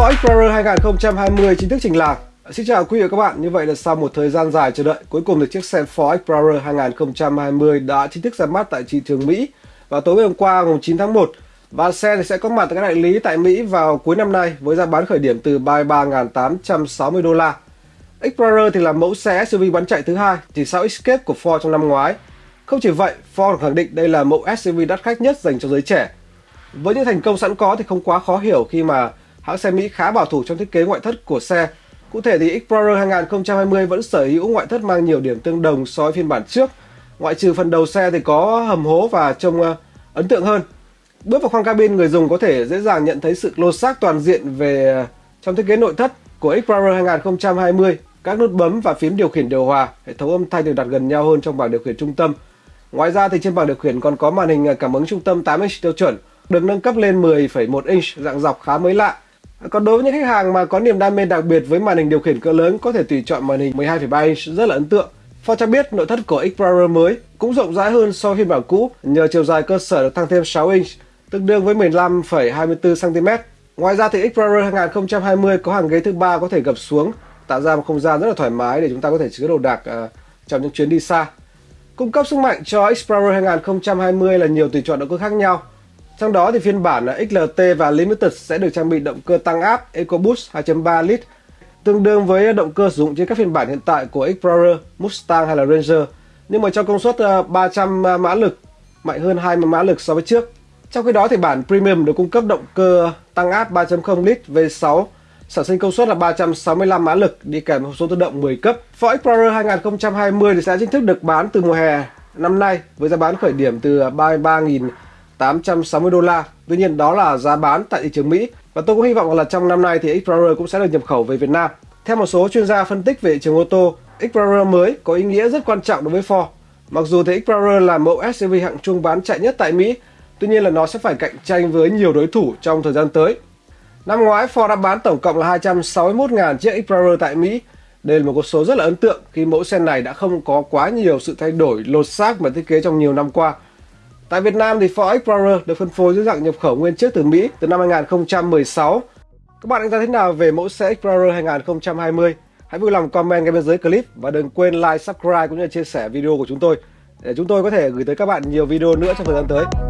Ford Explorer 2020 chính thức trình làng. Xin chào quý vị và các bạn, như vậy là sau một thời gian dài chờ đợi, cuối cùng thì chiếc xe Ford Explorer 2020 đã chính thức ra mắt tại thị trường Mỹ vào tối ngày hôm qua ngày 9 tháng 1 và xe thì sẽ có mặt tại các đại lý tại Mỹ vào cuối năm nay với giá bán khởi điểm từ 33.860 đô la. Explorer thì là mẫu xe SUV bán chạy thứ hai chỉ sau Escape của Ford trong năm ngoái. Không chỉ vậy, Ford khẳng định đây là mẫu SUV đắt khách nhất dành cho giới trẻ. Với những thành công sẵn có thì không quá khó hiểu khi mà hãng xe Mỹ khá bảo thủ trong thiết kế ngoại thất của xe. Cụ thể thì Explorer 2020 vẫn sở hữu ngoại thất mang nhiều điểm tương đồng so với phiên bản trước. Ngoại trừ phần đầu xe thì có hầm hố và trông ờ, ấn tượng hơn. Bước vào khoang cabin, người dùng có thể dễ dàng nhận thấy sự lột xác toàn diện về ờ, trong thiết kế nội thất của Explorer 2020. Các nút bấm và phím điều khiển điều hòa, hệ thống âm thanh được đặt gần nhau hơn trong bảng điều khiển trung tâm. Ngoài ra thì trên bảng điều khiển còn có màn hình ờ, cảm ứng trung tâm 8 inch tiêu chuẩn, được nâng cấp lên 10,1 inch dạng dọc khá mới lạ còn đối với những khách hàng mà có niềm đam mê đặc biệt với màn hình điều khiển cỡ lớn có thể tùy chọn màn hình 12,3 inch rất là ấn tượng. Ford cho biết nội thất của Explorer mới cũng rộng rãi hơn so với phiên bản cũ nhờ chiều dài cơ sở được tăng thêm 6 inch, tương đương với 15,24 cm. Ngoài ra thì Explorer 2020 có hàng ghế thứ ba có thể gập xuống, tạo ra một không gian rất là thoải mái để chúng ta có thể chứa đồ đạc uh, trong những chuyến đi xa. Cung cấp sức mạnh cho Explorer 2020 là nhiều tùy chọn động cơ khác nhau, trong đó thì phiên bản XLT và Limited sẽ được trang bị động cơ tăng áp EcoBoost 2.3 lít, tương đương với động cơ sử dụng trên các phiên bản hiện tại của Explorer, Mustang hay là Ranger, nhưng mà cho công suất ờ, 300 mã lực, mạnh hơn 20 mã lực so với trước. Trong khi đó thì bản Premium được cung cấp động cơ tăng áp 3.0 lít V6 sản sinh công suất là 365 mã lực đi kèm hộp số tự động 10 cấp. Ford Explorer 2020 thì sẽ chính thức được bán từ mùa hè năm nay với giá bán khởi điểm từ 33.000 860 đô la. Tuy nhiên đó là giá bán tại thị trường Mỹ và tôi cũng hy vọng là trong năm nay thì Explorer cũng sẽ được nhập khẩu về Việt Nam. Theo một số chuyên gia phân tích về thị trường ô tô, Explorer mới có ý nghĩa rất quan trọng đối với Ford. Mặc dù thì Explorer là mẫu SUV hạng trung bán chạy nhất tại Mỹ, tuy nhiên là nó sẽ phải cạnh tranh với nhiều đối thủ trong thời gian tới. Năm ngoái Ford đã bán tổng cộng là 261.000 chiếc Explorer tại Mỹ. Đây là một con số rất là ấn tượng khi mẫu xe này đã không có quá nhiều sự thay đổi lột xác mà thiết kế trong nhiều năm qua. Tại Việt Nam thì Ford Explorer được phân phối dưới dạng nhập khẩu nguyên chiếc từ Mỹ từ năm 2016. Các bạn đánh giá thế nào về mẫu xe Explorer 2020? Hãy vui lòng comment ngay bên dưới clip và đừng quên like, subscribe cũng như chia sẻ video của chúng tôi để chúng tôi có thể gửi tới các bạn nhiều video nữa trong thời gian tới.